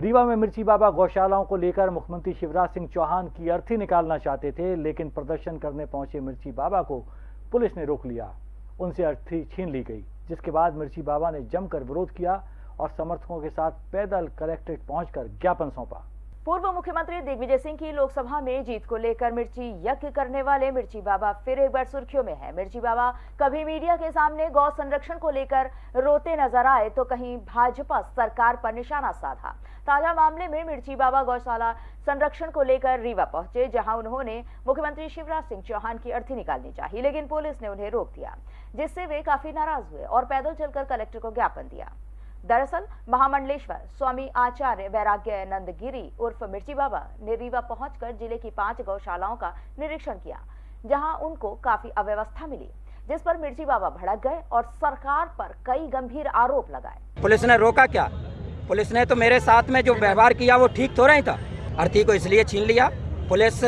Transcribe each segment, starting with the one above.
रीवा में मिर्ची बाबा गौशालाओं को लेकर मुख्यमंत्री शिवराज सिंह चौहान की अर्थी निकालना चाहते थे, लेकिन प्रदर्शन करने पहुँचे मिर्ची बाबा को पुलिस ने रोक लिया। उनसे अर्थी छीन ली गई, जिसके बाद मिर्ची बाबा ने जमकर विरोध किया और समर्थकों के साथ पैदल कलेक्ट्रेट पहुंचकर ज्ञापन सौंपा। पूर्व मुख्यमंत्री दिग्विजय सिंह की लोकसभा में जीत को लेकर मिर्ची यज्ञ करने वाले मिर्ची बाबा फिर एक बार सुर्खियों में है। मिर्ची बाबा कभी मीडिया के सामने गौ संरक्षण को लेकर रोते नज़र आए तो कहीं भाजपा सरकार पर निशाना साधा। ताज़ा मामले में मिर्ची बाबा गौशाला संरक्षण को लेकर रीवा पहुँचे, जहाँ उन्होंने मुख्यमंत्री शिवराज सिंह चौहान की अर्थी निकालनी चाहिए लेकिन पुलिस ने उन्हें रोक दिया, जिससे वे काफ़ी नाराज़ हुए और पैदल चलकर कलेक्टर को ज्ञापन दिया। दरअसल, महामंडलेश्वर, स्वामी आचार्य वैराग्य नंद गिरी उर्फ़ मिर्ची बाबा ने रीवा पहुंचकर ज़िले की पाँच गौशालाओं का निरीक्षण किया, जहाँ उनको काफ़ी अव्यवस्था मिली, जिस पर मिर्ची बाबा भड़क गए और सरकार पर कई गंभीर आरोप लगाए। पुलिस ने रोका क्या? पुलिस ने तो मेरे साथ में जो व्यवहार किया वो ठीक थोड़ा ही था। अर्थी को इसलिए छीन लिया। पुलिस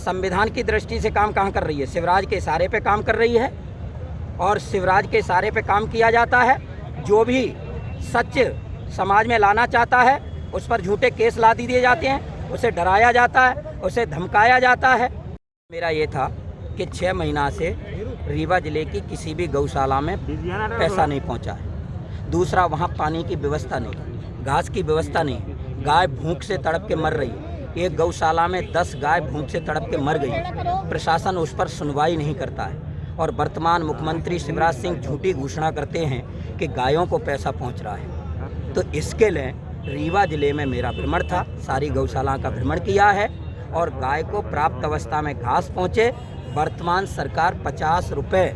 संविधान की दृष्टि से काम कहाँ कर रही है? शिवराज के इशारे पे काम कर रही है और शिवराज के इशारे पे काम किया जाता है। जो भी सच समाज में लाना चाहता है, उस पर झूठे केस ला दिए जाते हैं, उसे डराया जाता है, उसे धमकाया जाता है। मेरा ये था कि छः महीना से रीवा ज़िले की किसी भी गौशाला में पैसा नहीं पहुँचा है। दूसरा, वहाँ पानी की व्यवस्था नहीं, घास की व्यवस्था नहीं, गाय भूख से तड़प के मर रही एक गौशाला में दस गाय भूख से तड़प के मर गई प्रशासन उस पर सुनवाई नहीं करता है। और वर्तमान मुख्यमंत्री शिवराज सिंह झूठी घोषणा करते हैं कि गायों को पैसा पहुँच रहा है। तो इसके लिए रीवा ज़िले में मेरा भ्रमण था, सारी गौशाला का भ्रमण किया है और गाय को प्राप्त अवस्था में घास पहुँचे, वर्तमान सरकार पचास रुपये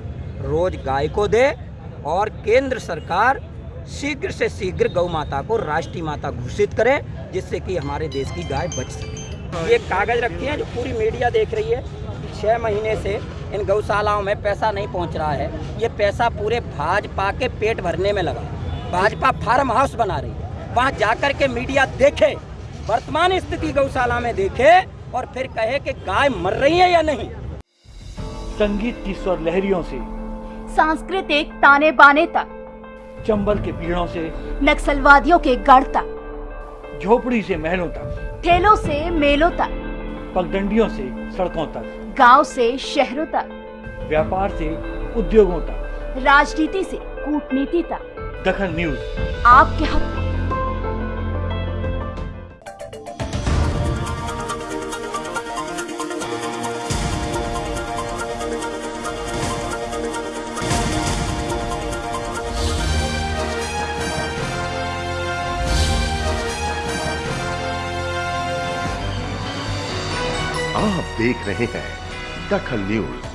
रोज गाय को दे और केंद्र सरकार शीघ्र से शीघ्र गौ माता को राष्ट्रीय माता घोषित करे, जिससे कि हमारे देश की गाय बच सके। ये कागज़ रखी है जो पूरी मीडिया देख रही है। छः महीने से इन गौशालाओं में पैसा नहीं पहुँच रहा है। ये पैसा पूरे भाजपा के पेट भरने में लगा। भाजपा फार्म हाउस बना रही है। वहाँ जाकर के मीडिया देखे वर्तमान स्थिति गौशाला में देखे और फिर कहे कि गाय मर रही है या नहीं। संगीत की स्वर लहरियों से सांस्कृतिक ताने बाने तक चंबल के पीड़ों से नक्सलवादियों के गढ़ तक झोपड़ी से महलों तक। ठेलों से मेलों तक। पगडंडियों से सड़कों तक। गाँव से शहरों तक। व्यापार से उद्योगों तक। राजनीति से कूटनीति तक। दखन न्यूज़। आपके हक आप देख रहे हैं दखल न्यूज़।